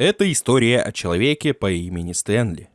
Это история о человеке по имени Стэнли.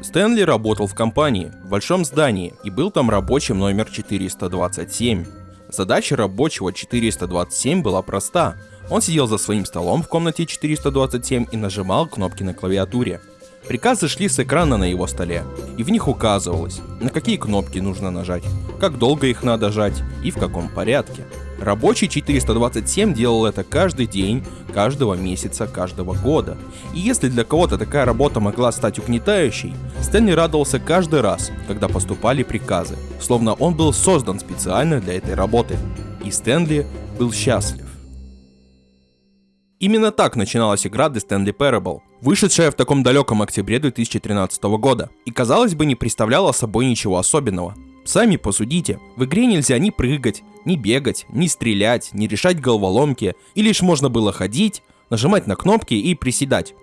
Стэнли работал в компании, в большом здании, и был там рабочим номер 427. Задача рабочего 427 была проста. Он сидел за своим столом в комнате 427 и нажимал кнопки на клавиатуре. Приказы шли с экрана на его столе, и в них указывалось, на какие кнопки нужно нажать, как долго их надо жать и в каком порядке. Рабочий 427 делал это каждый день, каждого месяца, каждого года. И если для кого-то такая работа могла стать угнетающей, Стэнли радовался каждый раз, когда поступали приказы, словно он был создан специально для этой работы. И Стэнли был счастлив. Именно так начиналась игра The Stanley Parable, вышедшая в таком далеком октябре 2013 года, и казалось бы не представляла собой ничего особенного. Сами посудите, в игре нельзя ни прыгать, ни бегать, ни стрелять, ни решать головоломки, и лишь можно было ходить, нажимать на кнопки и приседать.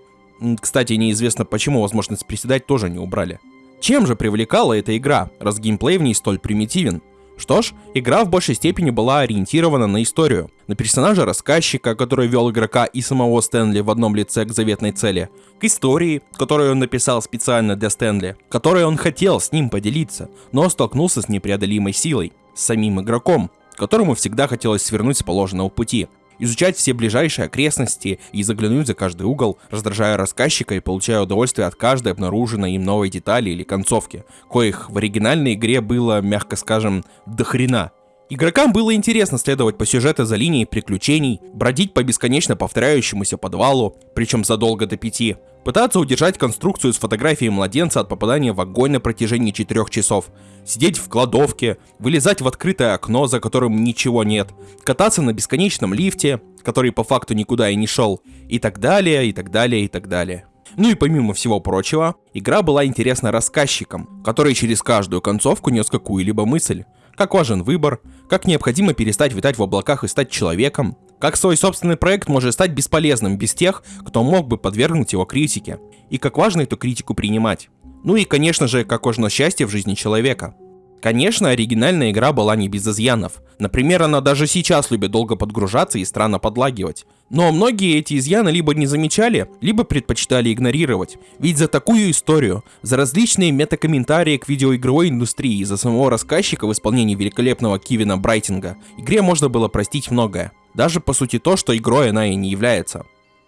Кстати, неизвестно почему возможность приседать тоже не убрали. Чем же привлекала эта игра, раз геймплей в ней столь примитивен? Что ж, игра в большей степени была ориентирована на историю, на персонажа рассказчика, который вел игрока и самого Стэнли в одном лице к заветной цели, к истории, которую он написал специально для Стэнли, которой он хотел с ним поделиться, но столкнулся с непреодолимой силой, с самим игроком, которому всегда хотелось свернуть с положенного пути, изучать все ближайшие окрестности и заглянуть за каждый угол, раздражая рассказчика и получая удовольствие от каждой обнаруженной им новой детали или концовки, коих в оригинальной игре было, мягко скажем, до хрена. Игрокам было интересно следовать по сюжету за линией приключений, бродить по бесконечно повторяющемуся подвалу, причем задолго до пяти, пытаться удержать конструкцию с фотографией младенца от попадания в огонь на протяжении четырех часов, сидеть в кладовке, вылезать в открытое окно, за которым ничего нет, кататься на бесконечном лифте, который по факту никуда и не шел, и так далее, и так далее, и так далее. Ну и помимо всего прочего, игра была интересна рассказчикам, который через каждую концовку нес какую-либо мысль, как важен выбор, как необходимо перестать витать в облаках и стать человеком, как свой собственный проект может стать бесполезным без тех, кто мог бы подвергнуть его критике, и как важно эту критику принимать. Ну и, конечно же, как важно счастье в жизни человека – Конечно, оригинальная игра была не без изъянов. Например, она даже сейчас любит долго подгружаться и странно подлагивать. Но многие эти изъяны либо не замечали, либо предпочитали игнорировать. Ведь за такую историю, за различные метакомментарии к видеоигровой индустрии и за самого рассказчика в исполнении великолепного Кивина Брайтинга, игре можно было простить многое. Даже по сути то, что игрой она и не является.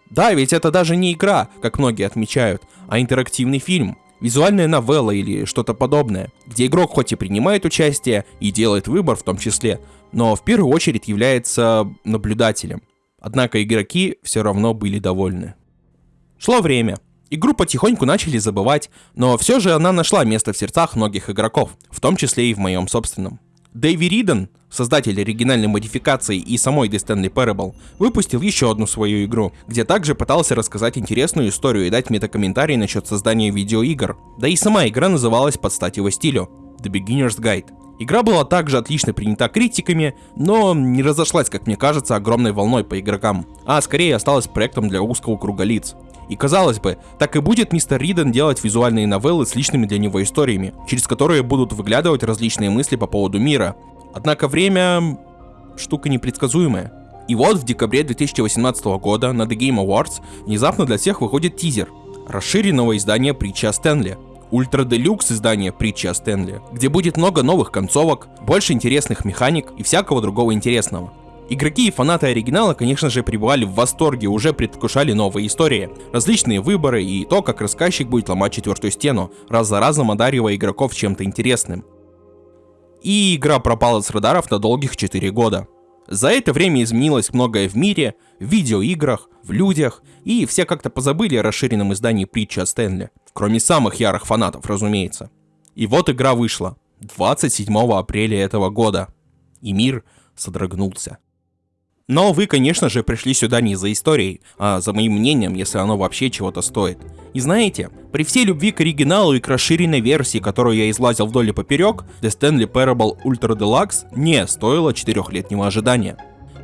Да, ведь это даже не игра, как многие отмечают, а интерактивный фильм, визуальная новелла или что-то подобное, где игрок хоть и принимает участие и делает выбор в том числе, но в первую очередь является наблюдателем. Однако игроки все равно были довольны. Шло время. Игру потихоньку начали забывать, но все же она нашла место в сердцах многих игроков, в том числе и в моем собственном. Дэйви Риден, создатель оригинальной модификации и самой The Stanley Parable, выпустил еще одну свою игру, где также пытался рассказать интересную историю и дать метакомментарий насчет создания видеоигр. Да и сама игра называлась под стать его стилю — The Beginner's Guide. Игра была также отлично принята критиками, но не разошлась, как мне кажется, огромной волной по игрокам, а скорее осталась проектом для узкого круга лиц. И казалось бы, так и будет мистер Риден делать визуальные новеллы с личными для него историями, через которые будут выглядывать различные мысли по поводу мира. Однако время... штука непредсказуемая. И вот в декабре 2018 года на The Game Awards внезапно для всех выходит тизер расширенного издания притчи о Стэнли. Ультра Делюкс издание притчи о Стэнли, где будет много новых концовок, больше интересных механик и всякого другого интересного. Игроки и фанаты оригинала, конечно же, пребывали в восторге, уже предвкушали новые истории, различные выборы и то, как рассказчик будет ломать четвертую стену, раз за разом одаривая игроков чем-то интересным. И игра пропала с радаров на долгих 4 года. За это время изменилось многое в мире, в видеоиграх, в людях, и все как-то позабыли о расширенном издании притчи о Стэнли. Кроме самых ярых фанатов, разумеется. И вот игра вышла. 27 апреля этого года. И мир содрогнулся. Но вы, конечно же, пришли сюда не за историей, а за моим мнением, если оно вообще чего-то стоит. И знаете, при всей любви к оригиналу и к расширенной версии, которую я излазил вдоль и поперек, The Stanley Parable Ultra Deluxe не стоило четырехлетнего ожидания.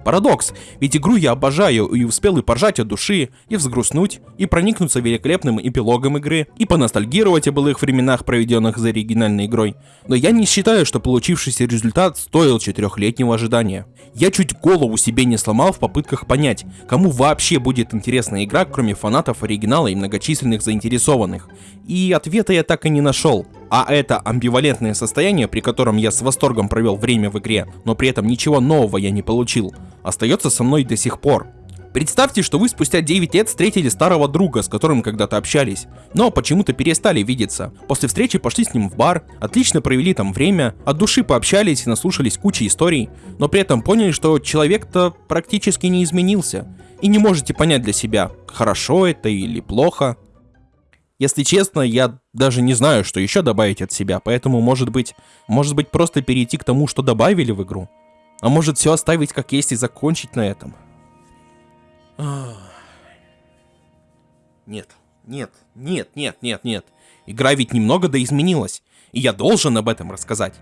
Парадокс, ведь игру я обожаю и успел и поржать от души, и взгрустнуть, и проникнуться великолепным эпилогом игры, и поностальгировать о былых временах, проведенных за оригинальной игрой. Но я не считаю, что получившийся результат стоил четырехлетнего ожидания. Я чуть голову себе не сломал в попытках понять, кому вообще будет интересна игра, кроме фанатов оригинала и многочисленных заинтересованных. И ответа я так и не нашел. А это амбивалентное состояние, при котором я с восторгом провел время в игре, но при этом ничего нового я не получил, остается со мной до сих пор. Представьте, что вы спустя 9 лет встретили старого друга, с которым когда-то общались, но почему-то перестали видеться. После встречи пошли с ним в бар, отлично провели там время, от души пообщались и наслушались кучи историй, но при этом поняли, что человек-то практически не изменился, и не можете понять для себя, хорошо это или плохо. Если честно, я даже не знаю, что еще добавить от себя, поэтому может быть, может быть просто перейти к тому, что добавили в игру. А может все оставить как есть и закончить на этом. Нет, нет, нет, нет, нет, нет. Игра ведь немного да изменилась, и я должен об этом рассказать.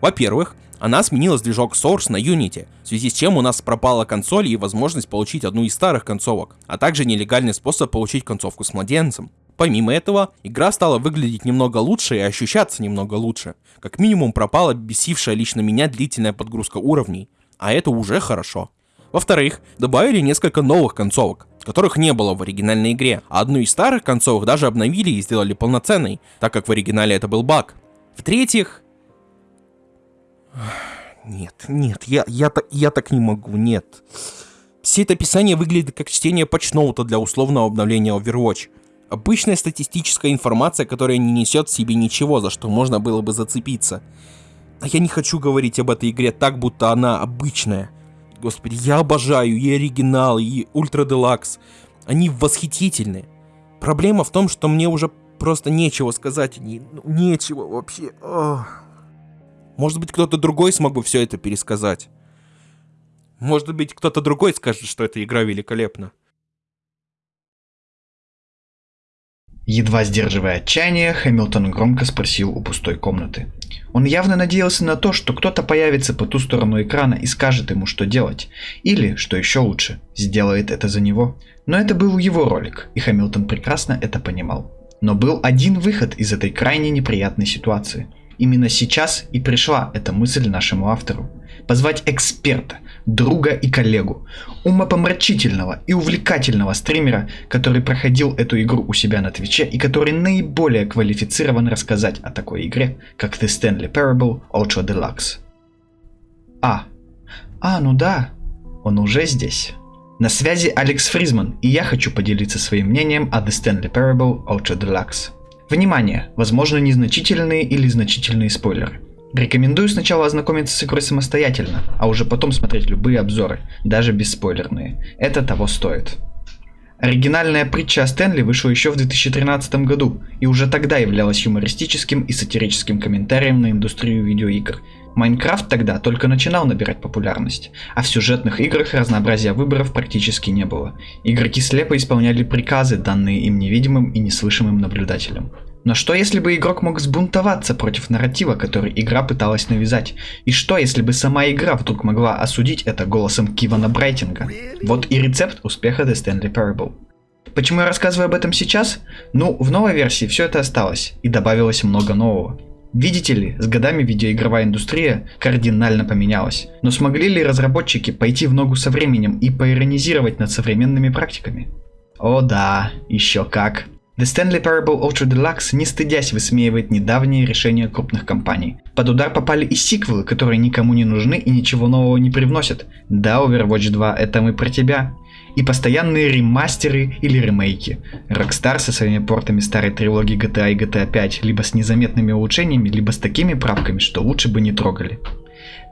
Во-первых, она сменила движок Source на Unity, в связи с чем у нас пропала консоль и возможность получить одну из старых концовок, а также нелегальный способ получить концовку с младенцем. Помимо этого, игра стала выглядеть немного лучше и ощущаться немного лучше. Как минимум пропала бесившая лично меня длительная подгрузка уровней, а это уже хорошо. Во-вторых, добавили несколько новых концовок, которых не было в оригинальной игре, а одну из старых концовок даже обновили и сделали полноценной, так как в оригинале это был баг. В-третьих... Нет, нет, я, я, так, я так не могу, нет. Все это описание выглядит как чтение патчноута для условного обновления Overwatch. Обычная статистическая информация, которая не несет в себе ничего, за что можно было бы зацепиться. А я не хочу говорить об этой игре так, будто она обычная. Господи, я обожаю и оригинал, и ультра делакс. Они восхитительны. Проблема в том, что мне уже просто нечего сказать. Не, ну, нечего вообще. Ох. Может быть, кто-то другой смог бы все это пересказать. Может быть, кто-то другой скажет, что эта игра великолепна. Едва сдерживая отчаяние, Хэмилтон громко спросил у пустой комнаты. Он явно надеялся на то, что кто-то появится по ту сторону экрана и скажет ему, что делать. Или, что еще лучше, сделает это за него. Но это был его ролик, и Хэмилтон прекрасно это понимал. Но был один выход из этой крайне неприятной ситуации. Именно сейчас и пришла эта мысль нашему автору. Позвать эксперта, друга и коллегу, умопомрачительного и увлекательного стримера, который проходил эту игру у себя на Твиче и который наиболее квалифицирован рассказать о такой игре, как The Stanley Parable Ultra Deluxe. А. А, ну да, он уже здесь. На связи Алекс Фризман, и я хочу поделиться своим мнением о The Stanley Parable Ultra Deluxe. Внимание! Возможно незначительные или значительные спойлеры. Рекомендую сначала ознакомиться с игрой самостоятельно, а уже потом смотреть любые обзоры, даже бесспойлерные. Это того стоит. Оригинальная притча о Стэнли вышла еще в 2013 году и уже тогда являлась юмористическим и сатирическим комментарием на индустрию видеоигр. Майнкрафт тогда только начинал набирать популярность, а в сюжетных играх разнообразия выборов практически не было. Игроки слепо исполняли приказы, данные им невидимым и неслышимым наблюдателям. Но что если бы игрок мог сбунтоваться против нарратива, который игра пыталась навязать? И что если бы сама игра вдруг могла осудить это голосом Кивана Брайтинга? Вот и рецепт успеха The Stanley Parable. Почему я рассказываю об этом сейчас? Ну, в новой версии все это осталось, и добавилось много нового. Видите ли, с годами видеоигровая индустрия кардинально поменялась. Но смогли ли разработчики пойти в ногу со временем и поиронизировать над современными практиками? О да, еще как. The Stanley Parable Ultra Deluxe, не стыдясь, высмеивает недавние решения крупных компаний. Под удар попали и сиквелы, которые никому не нужны и ничего нового не привносят. Да, Overwatch 2, это мы про тебя. И постоянные ремастеры или ремейки. Rockstar со своими портами старой трилогии GTA и GTA 5, либо с незаметными улучшениями, либо с такими правками, что лучше бы не трогали.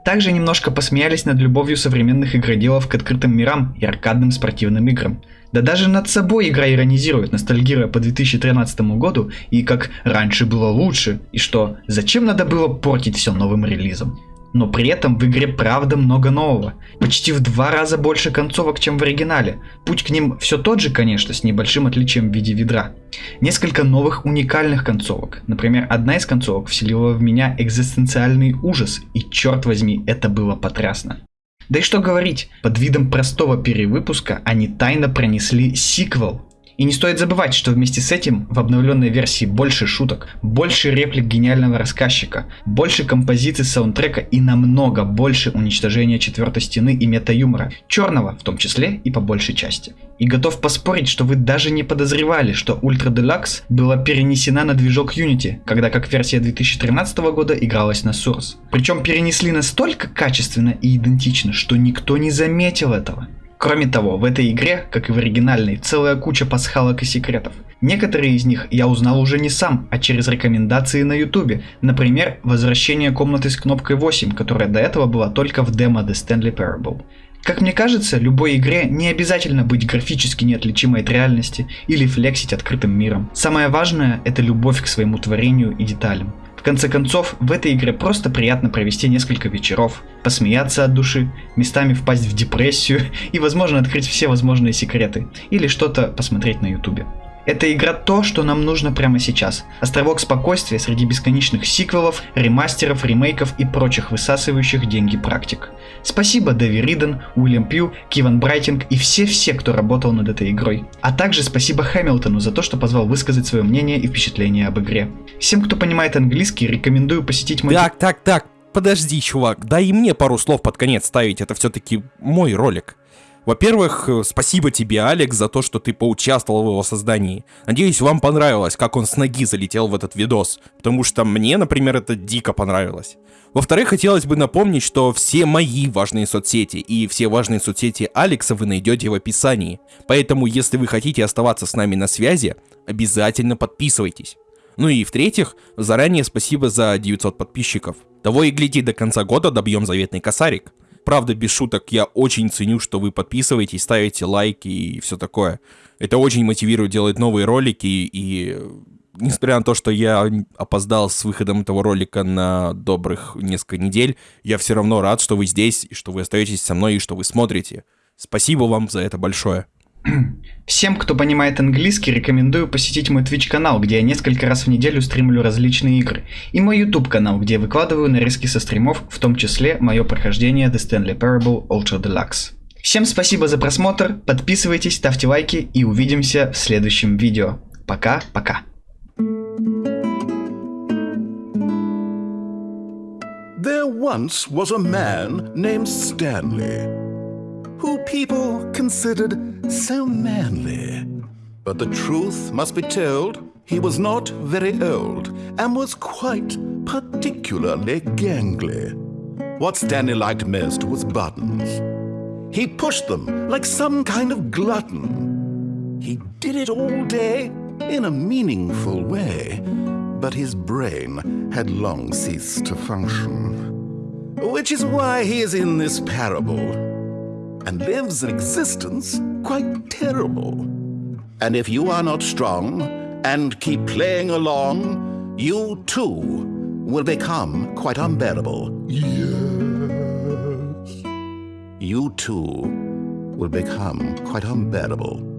Также немножко посмеялись над любовью современных игроделов к открытым мирам и аркадным спортивным играм. Да даже над собой игра иронизирует, ностальгируя по 2013 году и как раньше было лучше, и что зачем надо было портить все новым релизом. Но при этом в игре правда много нового. Почти в два раза больше концовок, чем в оригинале. Путь к ним все тот же, конечно, с небольшим отличием в виде ведра. Несколько новых уникальных концовок. Например, одна из концовок вселила в меня экзистенциальный ужас, и черт возьми, это было потрясно. Да и что говорить, под видом простого перевыпуска они тайно пронесли сиквел и не стоит забывать, что вместе с этим в обновленной версии больше шуток, больше реплик гениального рассказчика, больше композиций саундтрека и намного больше уничтожения четвертой стены и мета-юмора, черного в том числе и по большей части. И готов поспорить, что вы даже не подозревали, что Ultra Deluxe была перенесена на движок Unity, когда как версия 2013 года игралась на Source. Причем перенесли настолько качественно и идентично, что никто не заметил этого. Кроме того, в этой игре, как и в оригинальной, целая куча пасхалок и секретов. Некоторые из них я узнал уже не сам, а через рекомендации на ютубе. Например, возвращение комнаты с кнопкой 8, которая до этого была только в демо The Stanley Parable. Как мне кажется, любой игре не обязательно быть графически неотличимой от реальности или флексить открытым миром. Самое важное это любовь к своему творению и деталям конце концов, в этой игре просто приятно провести несколько вечеров, посмеяться от души, местами впасть в депрессию и, возможно, открыть все возможные секреты, или что-то посмотреть на ютубе. Эта игра то, что нам нужно прямо сейчас. Островок спокойствия среди бесконечных сиквелов, ремастеров, ремейков и прочих высасывающих деньги практик. Спасибо Дэви Риден, Уильям Пью, Киван Брайтинг и все-все, кто работал над этой игрой. А также спасибо Хэмилтону за то, что позвал высказать свое мнение и впечатление об игре. Всем, кто понимает английский, рекомендую посетить мой... Так, так, так, подожди, чувак, дай и мне пару слов под конец ставить, это все-таки мой ролик. Во-первых, э, спасибо тебе, Алекс, за то, что ты поучаствовал в его создании. Надеюсь, вам понравилось, как он с ноги залетел в этот видос, потому что мне, например, это дико понравилось. Во-вторых, хотелось бы напомнить, что все мои важные соцсети и все важные соцсети Алекса вы найдете в описании. Поэтому, если вы хотите оставаться с нами на связи, обязательно подписывайтесь. Ну и в-третьих, заранее спасибо за 900 подписчиков. Того и гляди, до конца года добьем заветный косарик правда, без шуток, я очень ценю, что вы подписываетесь, ставите лайки и все такое. Это очень мотивирует делать новые ролики, и несмотря на то, что я опоздал с выходом этого ролика на добрых несколько недель, я все равно рад, что вы здесь, и что вы остаетесь со мной, и что вы смотрите. Спасибо вам за это большое. Всем, кто понимает английский, рекомендую посетить мой Twitch канал, где я несколько раз в неделю стримлю различные игры, и мой YouTube канал, где я выкладываю нарезки со стримов, в том числе мое прохождение The Stanley Parable Ultra Deluxe. Всем спасибо за просмотр, подписывайтесь, ставьте лайки и увидимся в следующем видео. Пока-пока. There once was a man named Stanley. People considered so manly. But the truth must be told, he was not very old and was quite particularly gangly. What Stanley liked most was buttons. He pushed them like some kind of glutton. He did it all day in a meaningful way, but his brain had long ceased to function. Which is why he is in this parable and lives an existence quite terrible. And if you are not strong and keep playing along, you too will become quite unbearable. Yes. You too will become quite unbearable.